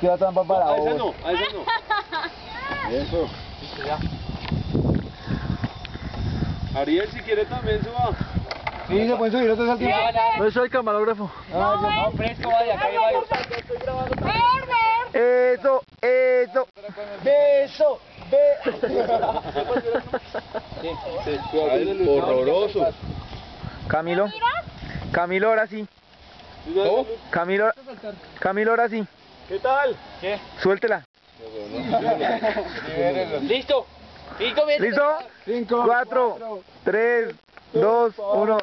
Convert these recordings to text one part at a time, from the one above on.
Tira trampa para A esa no, a esa no. Eso. Ariel, si quiere también suba. Sí, se pueden subir otros al tiempo. No soy camarógrafo. Ah, yo- No, fresco, vaya, acá vaya. Eso, eso. Beso, Ay, horroroso. Camilo. Camilo, ahora sí. ¿Cómo? Camilo, Camilo, ahora sí. ¿Qué tal? Suéltela. Listo. Y comienza. ¿Listo? Cinco. Cuatro, tres, dos, uno.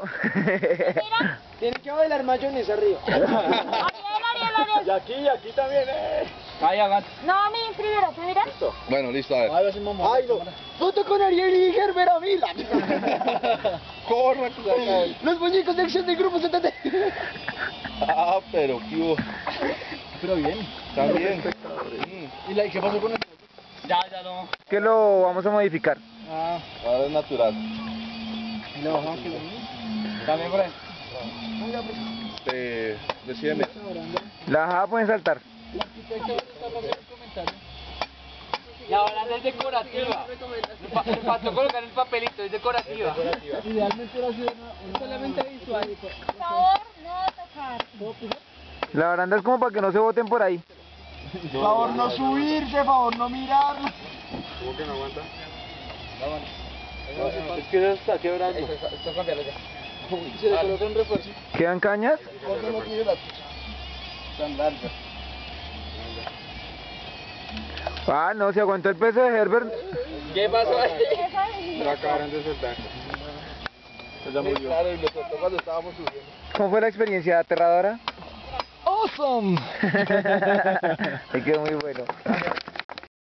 Tiene que bailar mayonesa arriba. Ariel, Ariel, Ariel. Y aquí, y aquí también, eh. Vaya, gato. No, a mí primero, ¿tú miras? Bueno, listo, a ver. Ay, no. Foto con Ariel y Gerber Avila. Corra, que se acabe. Los muñecos de acción del grupo 70. Ah, pero qué hubo. Pero bien. También. ¿Y la, qué pasó con el Ya, ya no. Que lo vamos a modificar. Ah, Ahora es natural. y la bajamos que lo También por ahí. Eh, decídeme. La jada pueden saltar. La baranda es decorativa. Me fa- me faltó colocar el papelito, es decorativa. Idealmente era solamente visual. Por favor, no tocar. La baranda es como para que no se voten por ahí. Favor no subirse, favor no mirar. ¿Cómo que no aguanta? Es que se está quebrando. Se le coloca un refuerzo. ¿Quedan cañas? Porque no tiene la tan larga. Ah, no, se aguantó el peso de Herbert. ¿Qué pasó ahí? La acabaron de soltar. Ya murió. Claro, y lo soltó cuando estábamos subiendo. ¿Cómo fue la experiencia? ¿Aterradora? Awesome. Me quedó muy bueno.